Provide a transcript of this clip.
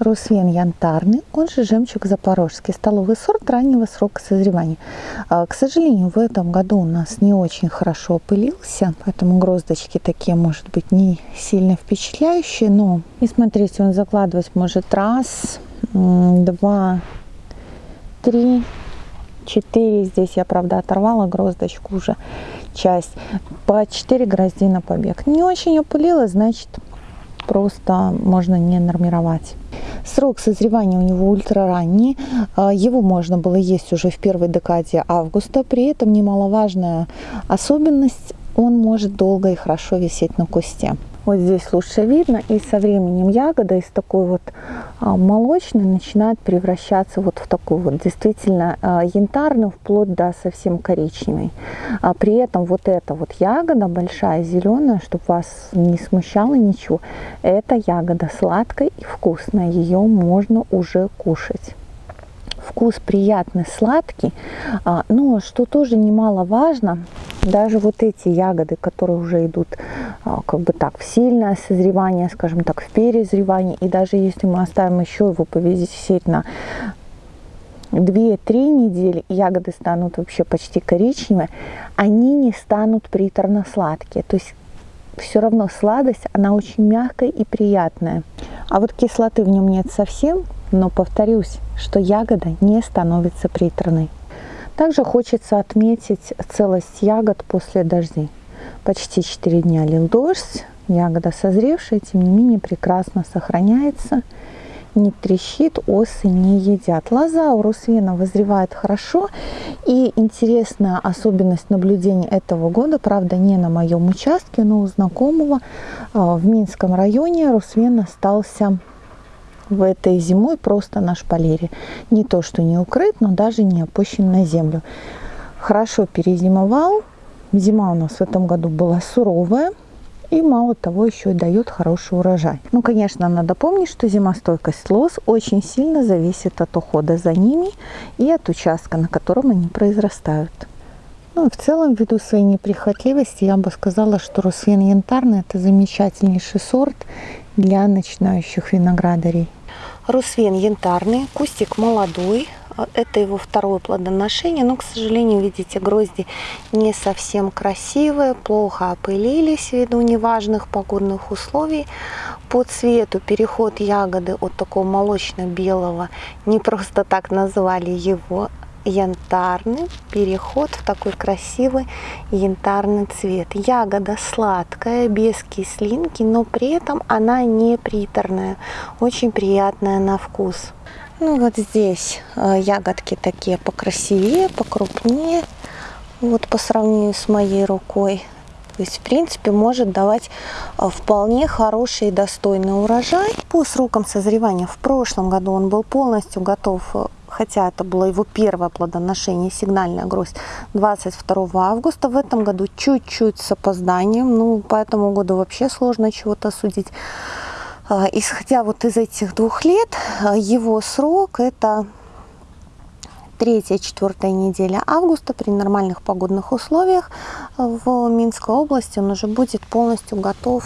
Русвен янтарный, он же жемчуг запорожский, столовый сорт раннего срока созревания. А, к сожалению, в этом году у нас не очень хорошо опылился, поэтому гроздочки такие, может быть, не сильно впечатляющие, но и смотрите, он закладывать может раз, два, три, четыре. Здесь я, правда, оторвала гроздочку уже часть. По 4 грозди на побег. Не очень опылилась, значит, просто можно не нормировать. Срок созревания у него ультра ранний, а, его можно было есть уже в первой декаде августа, при этом немаловажная особенность, он может долго и хорошо висеть на кусте. Вот здесь лучше видно, и со временем ягода из такой вот а, молочной начинает превращаться вот в такую вот действительно а, янтарную, вплоть до совсем коричневой. А при этом вот эта вот ягода большая, зеленая, чтобы вас не смущало ничего, эта ягода сладкая и вкусная, ее можно уже кушать вкус приятный, сладкий. А, но что тоже немаловажно, даже вот эти ягоды, которые уже идут а, как бы так в сильное созревание, скажем так, в перезревание, и даже если мы оставим еще его повисеть на 2-3 недели, ягоды станут вообще почти коричневые, они не станут приторно-сладкие. То есть все равно сладость, она очень мягкая и приятная. А вот кислоты в нем нет совсем, но повторюсь, что ягода не становится приторной. Также хочется отметить целость ягод после дождей. Почти 4 дня лил дождь, ягода созревшая, тем не менее прекрасно сохраняется, не трещит, осы не едят. Лоза у русвена вызревает хорошо. И интересная особенность наблюдения этого года, правда не на моем участке, но у знакомого а, в Минском районе русвен остался в этой зимой просто на шпалере. Не то, что не укрыт, но даже не опущен на землю. Хорошо перезимовал. Зима у нас в этом году была суровая. И мало того, еще и дает хороший урожай. Ну, конечно, надо помнить, что зимостойкость лоз очень сильно зависит от ухода за ними и от участка, на котором они произрастают. Ну, в целом, ввиду своей неприхотливости, я бы сказала, что Русвен янтарный – это замечательнейший сорт для начинающих виноградарей. Русвен янтарный, кустик молодой. Это его второе плодоношение, но, к сожалению, видите, грозди не совсем красивые, плохо опылились ввиду неважных погодных условий. По цвету переход ягоды от такого молочно-белого, не просто так назвали его, янтарный переход в такой красивый янтарный цвет. Ягода сладкая, без кислинки, но при этом она не приторная, очень приятная на вкус. Ну вот здесь э, ягодки такие покрасивее, покрупнее, вот по сравнению с моей рукой. То есть, в принципе, может давать э, вполне хороший и достойный урожай. По срокам созревания в прошлом году он был полностью готов э, хотя это было его первое плодоношение, сигнальная гроздь, 22 августа. В этом году чуть-чуть с опозданием, ну, по этому году вообще сложно чего-то судить. А, исходя вот из этих двух лет, а, его срок это третья, четвертая неделя августа при нормальных погодных условиях в Минской области он уже будет полностью готов